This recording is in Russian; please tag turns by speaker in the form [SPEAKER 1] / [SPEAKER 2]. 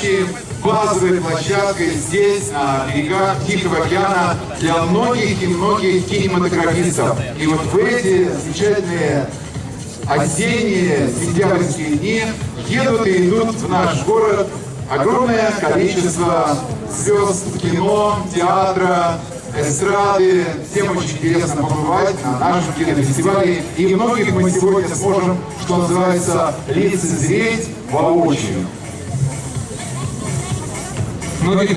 [SPEAKER 1] настоящей базовой площадкой здесь, на берегах Тихого океана, для многих и многих кинематографистов. И вот в эти замечательные осенние сентябрьские дни едут и идут в наш город огромное количество звезд кино, театра, эстрады. Всем очень интересно побывать на нашем кинофестивале. И многих мы сегодня сможем, что называется, лицезреть воочию.
[SPEAKER 2] Многих